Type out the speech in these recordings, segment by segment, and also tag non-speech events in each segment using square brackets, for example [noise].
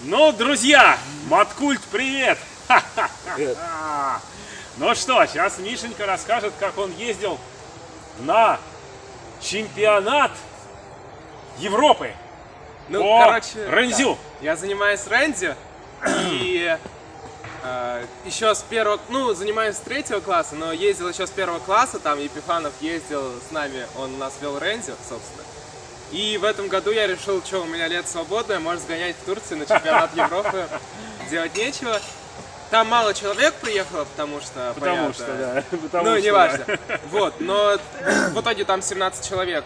Ну, друзья, Маткульт, привет! Привет. [laughs] Ну что, сейчас Мишенька расскажет, как он ездил на чемпионат Европы Ну, по короче, рензю. да. Я занимаюсь рензи [clears throat] и э, еще с первого, ну, занимаюсь с третьего класса, но ездил еще с первого класса, там Епифанов ездил с нами, он у нас вел рензи, собственно. И в этом году я решил, что у меня лет свободное, может сгонять в Турцию на чемпионат Европы, делать нечего. Там мало человек приехало, потому что, Потому понятно, что, да. [laughs] Потому ну, неважно. да. Вот, но в итоге там 17 человек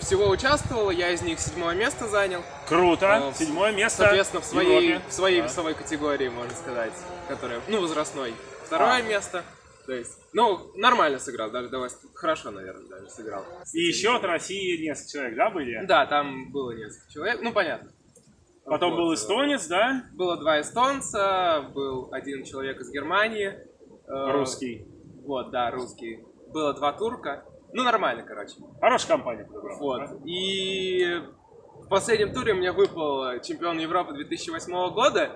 всего участвовало, я из них седьмое место занял. Круто. Э, Седьмое место Соответственно, в своей, Европе. в своей Да. весовой категории, можно сказать, которая, ну, возрастной. Второе А. место. То есть, ну, нормально сыграл, даже давай, хорошо, наверное, даже сыграл. И еще от России несколько человек, да, были? Да, там было несколько человек, ну, понятно. Потом Вот, был э, эстонец, да? Было два эстонца, был один человек из Германии. э, Русский. Вот, да, русский. Было два турка. Ну, нормально, короче. Хорошая компания подобрала. Вот. да? И в последнем туре мне выпал чемпион Европы 2008 года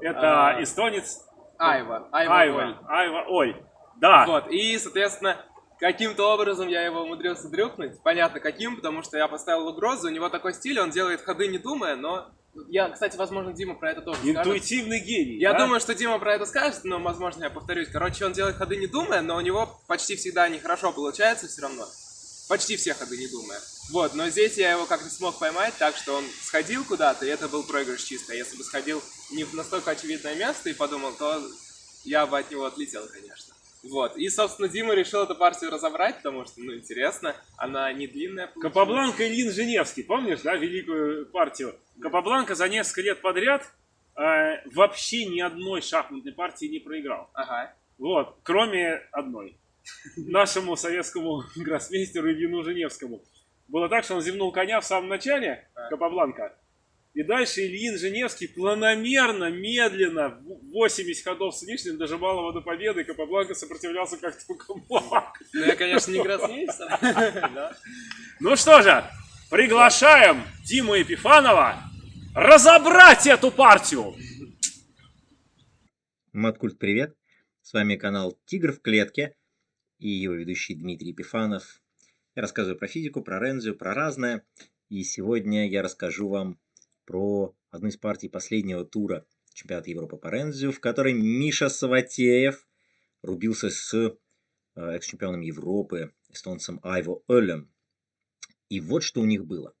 Это А. эстонец Айва. Айва. Айва. Оль. Айва, ой. Да. Вот. И, соответственно, каким-то образом я его умудрился дрюкнуть. Понятно, каким, потому что я поставил угрозу. У него такой стиль, он делает ходы не думая, но... Я, кстати, возможно, Дима про это тоже скажет. Интуитивный гений. Я да? думаю, что Дима про это скажет, но, возможно, я повторюсь. Короче, он делает ходы не думая, но у него почти всегда нехорошо получается все равно. Почти все ходы не думая. Вот, но здесь я его как-то смог поймать, так что он сходил куда-то, и это был проигрыш чисто. Если бы сходил не в настолько очевидное место и подумал, то я бы от него отлетел, конечно. Вот, и, собственно, Дима решил эту партию разобрать, потому что, ну, интересно, она не длинная. получилась. Капабланка и Лин Женевский, помнишь, да, великую партию? Капабланка за несколько лет подряд э, вообще ни одной шахматной партии не проиграл. Ага. Вот, кроме одной. Нашему советскому [laughs] гроссмейстеру Ильину Женевскому. Было так, что он зевнул коня в самом начале. Капабланка. И дальше Ильин Женевский планомерно, медленно, в 80 ходов с лишним дожимал его до победы, и Капабланка сопротивлялся как только мог. Ну, я, конечно, не гроссмейстер. [laughs] Ну что же, приглашаем Диму Епифанова разобрать эту партию. Маткульт, привет! С вами канал Тигр в клетке и его ведущий Дмитрий Епифанов. Я рассказываю про физику, про рензию, про разное. И сегодня я расскажу вам про одну из партий последнего тура чемпионата Европы по рензию, в которой Миша Саватеев рубился с э, экс-чемпионом Европы, эстонцем Айво Олем. И вот что у них было.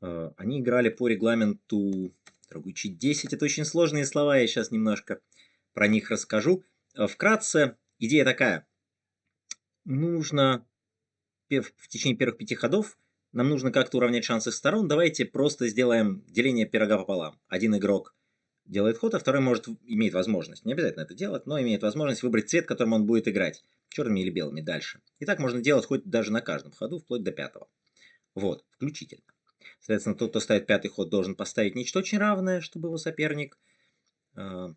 Э, Они играли по регламенту Дорогучий 10 это очень сложные слова, я сейчас немножко про них расскажу. Э, Вкратце, идея такая. Нужно в течение первых пяти ходов нам нужно как-то уравнять шансы сторон. Давайте просто сделаем деление пирога пополам. Один игрок делает ход, а второй может, имеет возможность, не обязательно это делать, но имеет возможность выбрать цвет, которым он будет играть. Черными или белыми дальше. И так можно делать хоть даже на каждом ходу, вплоть до пятого. Вот, включительно. Соответственно, тот, кто ставит пятый ход, должен поставить нечто очень равное, чтобы его соперник э,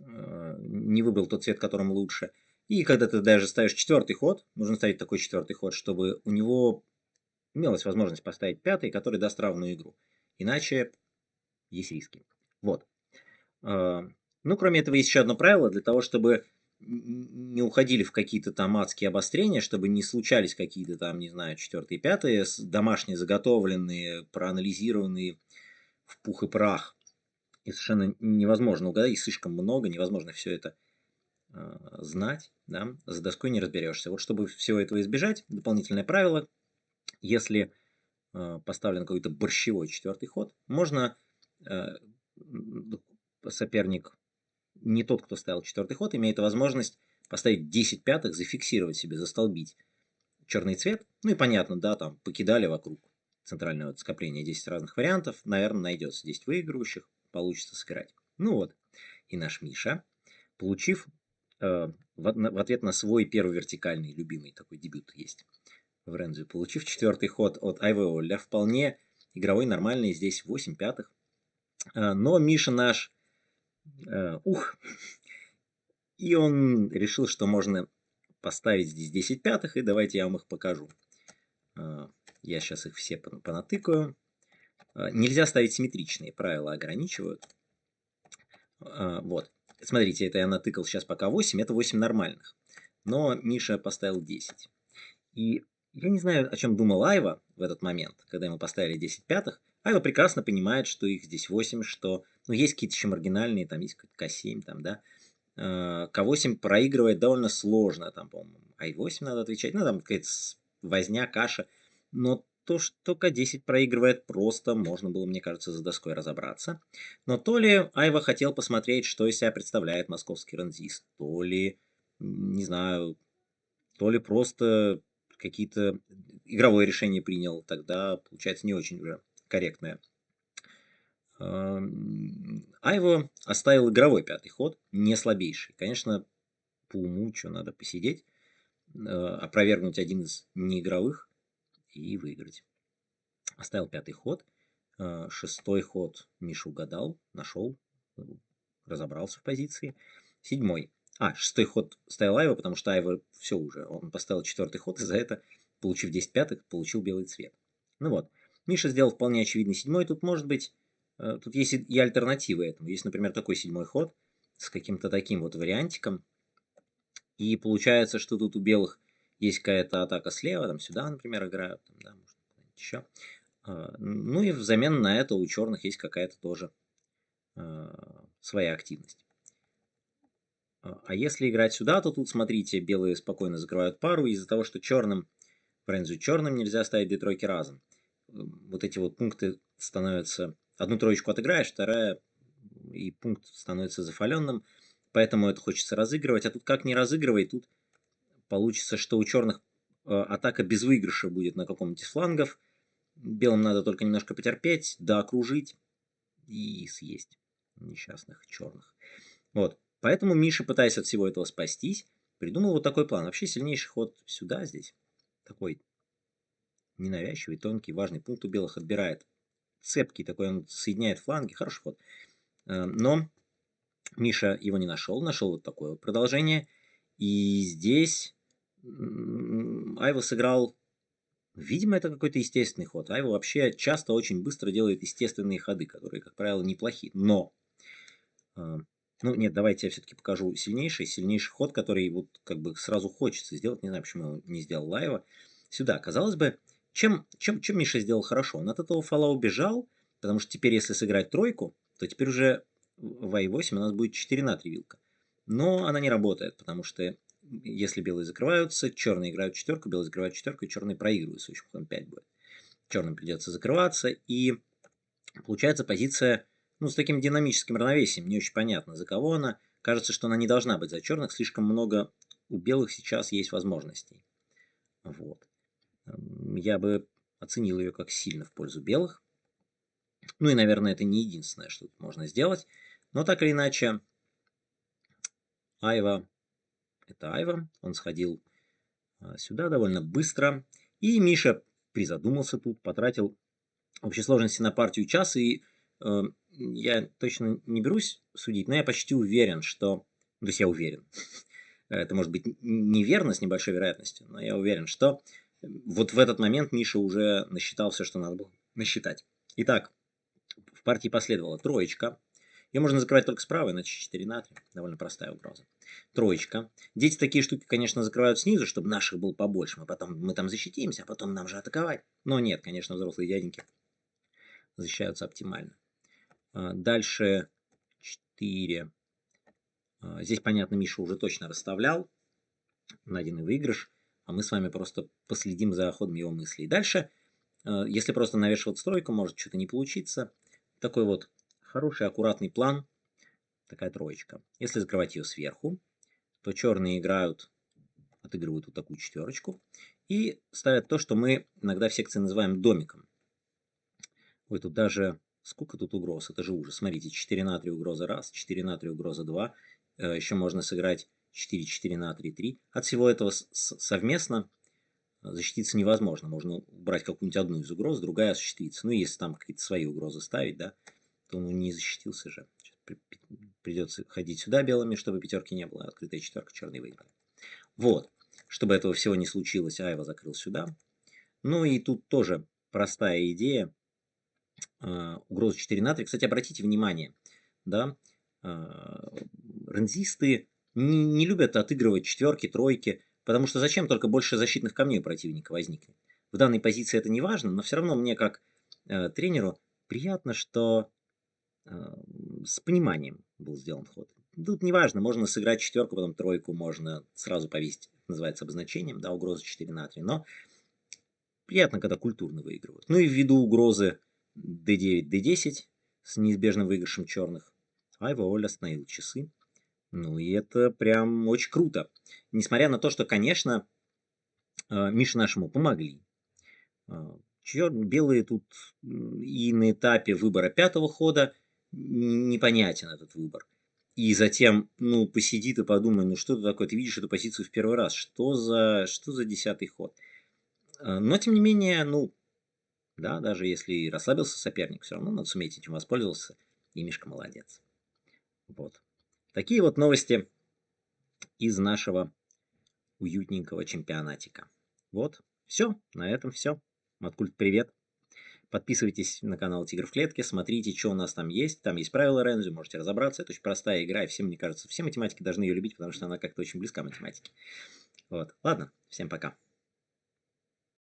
не выбрал тот цвет, которым лучше. И когда ты даже ставишь четвертый ход, нужно ставить такой четвертый ход, чтобы у него имелась возможность поставить пятый, который даст равную игру. Иначе есть риски. Вот. Э, Ну, кроме этого, есть еще одно правило для того, чтобы не уходили в какие-то там адские обострения, чтобы не случались какие-то там, не знаю, четвертые, пятые, домашние заготовленные, проанализированные в пух и прах. И совершенно невозможно угадать, и слишком много, невозможно все это э, знать, да, за доской не разберешься. Вот чтобы всего этого избежать, дополнительное правило, если э, поставлен какой-то борщевой четвертый ход, можно э, соперник, не тот, кто ставил четвертый ход, имеет возможность поставить 10 пятых, зафиксировать себе, застолбить черный цвет. Ну и понятно, да, там покидали вокруг центрального скопления 10 разных вариантов. Наверное, найдется 10 выигрывающих, получится сыграть. Ну вот, и наш Миша, получив э, в, на- в ответ на свой первый вертикальный любимый такой дебют есть в Рензю, получив четвертый ход от Айве Олля, вполне игровой, нормальный, здесь 8 пятых. Э, Но Миша наш, э, ух, и он решил, что можно поставить здесь 10 пятых, и давайте я вам их покажу. Э, Я сейчас их все пон- понатыкаю. Э, нельзя ставить симметричные, правила ограничивают. Э, вот. Смотрите, это я натыкал сейчас пока 8, это 8 нормальных. Но Миша поставил 10. И я не знаю, о чем думал Айва в этот момент, когда ему поставили 10 пятых. Айва прекрасно понимает, что их здесь 8, что ну, есть какие-то еще маргинальные, там есть К7, там, да. К8 проигрывает довольно сложно, там, по-моему, Ай8 надо отвечать, ну, там какая-то возня, каша. Но то, что К10 проигрывает просто, можно было, мне кажется, за доской разобраться. Но то ли Айва хотел посмотреть, что из себя представляет московский ранзист, то ли, не знаю, то ли просто какие-то игровое решение принял, тогда получается не очень уже корректное. Айво оставил игровой пятый ход, не слабейший. Конечно, по уму, что надо посидеть, э, опровергнуть один из неигровых и выиграть. Оставил пятый ход. Э, шестой ход Миша угадал, нашел, разобрался в позиции. Седьмой. А, шестой ход ставил Айва, потому что Айва все уже. Он поставил четвертый ход, и за это, получив 10 пятых, получил белый цвет. Ну вот. Миша сделал вполне очевидный седьмой. Тут может быть Э, тут есть и альтернативы этому. Есть, например, такой седьмой ход с каким-то таким вот вариантиком. И получается, что тут у белых есть какая-то атака слева, там сюда, например, играют, там, да, может, еще. А, ну и взамен на это у черных есть какая-то тоже а, своя активность. А, а если играть сюда, то тут, смотрите, белые спокойно закрывают пару из-за того, что черным, в Рензу черным нельзя ставить две тройки разом. Вот эти вот пункты становятся одну троечку отыграешь, вторая и пункт становится зафаленным, поэтому это хочется разыгрывать. А тут как не разыгрывай, тут получится, что у черных э, атака без выигрыша будет на каком-нибудь из флангов. Белым надо только немножко потерпеть, да окружить и съесть несчастных черных. Вот. Поэтому Миша, пытаясь от всего этого спастись, придумал вот такой план. Вообще сильнейший ход сюда, здесь. Такой ненавязчивый, тонкий, важный пункт у белых отбирает цепкий такой, он соединяет фланги, хороший ход. Э, но Миша его не нашел, нашел вот такое вот продолжение. И здесь Айва сыграл, видимо, это какой-то естественный ход. Айва вообще часто очень быстро делает естественные ходы, которые, как правило, неплохие. Но, э, ну нет, давайте я все-таки покажу сильнейший, сильнейший ход, который вот как бы сразу хочется сделать. Не знаю, почему его не сделал Лайва. Сюда, казалось бы, чем, чем, чем Миша сделал хорошо? Он от этого фола убежал, потому что теперь, если сыграть тройку, то теперь уже в i8 у нас будет 4 на 3 вилка. Но она не работает, потому что если белые закрываются, черные играют четверку, белые закрывают четверку, и черные проигрывают, с ходом 5 будет. Черным придется закрываться, и получается позиция ну, с таким динамическим равновесием, не очень понятно, за кого она. Кажется, что она не должна быть за черных, слишком много у белых сейчас есть возможностей. Вот я бы оценил ее как сильно в пользу белых. Ну и, наверное, это не единственное, что тут можно сделать. Но так или иначе, Айва, это Айва, он сходил а, сюда довольно быстро. И Миша призадумался тут, потратил в общей сложности на партию час. И э, я точно не берусь судить, но я почти уверен, что... То есть я уверен. [laughs] Это может быть неверно с небольшой вероятностью, но я уверен, что вот в этот момент Миша уже насчитал все, что надо было насчитать. Итак, в партии последовала троечка. Ее можно закрывать только справа, иначе 4 на 3. Довольно простая угроза. Троечка. Дети такие штуки, конечно, закрывают снизу, чтобы наших было побольше. Мы потом мы там защитимся, а потом нам же атаковать. Но нет, конечно, взрослые дяденьки защищаются оптимально. А, дальше 4. А, здесь, понятно, Миша уже точно расставлял. Найденный выигрыш а мы с вами просто последим за ходом его мыслей. Дальше, э, если просто навешивать стройку, может что-то не получиться. Такой вот хороший, аккуратный план, такая троечка. Если закрывать ее сверху, то черные играют, отыгрывают вот такую четверочку и ставят то, что мы иногда в секции называем домиком. Ой, тут даже... Сколько тут угроз? Это же ужас. Смотрите, 4 на 3 угроза раз, 4 на 3 угроза 2. Э, Еще можно сыграть 4, 4 на 3, 3. От всего этого совместно защититься невозможно. Можно убрать какую-нибудь одну из угроз, другая осуществится. Ну, если там какие-то свои угрозы ставить, да, то он не защитился же. Придется ходить сюда белыми, чтобы пятерки не было. Открытая четверка, черный выиграли. Вот. Чтобы этого всего не случилось, Айва закрыл сюда. Ну и тут тоже простая идея. э, угрозу 4 на 3. Кстати, обратите внимание, да, э, рензисты не, не любят отыгрывать четверки, тройки, потому что зачем только больше защитных камней у противника возникнет. В данной позиции это не важно, но все равно мне как э, тренеру приятно, что с пониманием был сделан ход. Тут не важно, можно сыграть четверку, потом тройку, можно сразу повесить, называется обозначением, да, угроза 4 на 3, но приятно, когда культурно выигрывают. Ну и ввиду угрозы d9, d10 с неизбежным выигрышем черных, Айва Оля остановил часы. Ну и это прям очень круто. Несмотря на то, что, конечно, э, Мише нашему помогли. Э, Чер... Белые тут и на этапе выбора пятого хода непонятен этот выбор. И затем, ну, посиди ты подумай, ну что ты такое, ты видишь эту позицию в первый раз, что за, что за десятый ход. Э, но, тем не менее, ну, да, даже если расслабился соперник, все равно надо суметь этим воспользоваться, и Мишка молодец. Вот. Такие вот новости из нашего уютненького чемпионатика. Вот, все, на этом все. Маткульт, привет. Подписывайтесь на канал Тигр в клетке, смотрите, что у нас там есть. Там есть правила Рензю, можете разобраться. Это очень простая игра, и всем, мне кажется, все математики должны ее любить, потому что она как-то очень близка математике. Вот, ладно, всем пока.